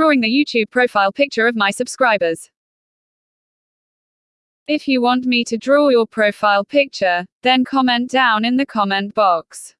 drawing the YouTube profile picture of my subscribers. If you want me to draw your profile picture, then comment down in the comment box.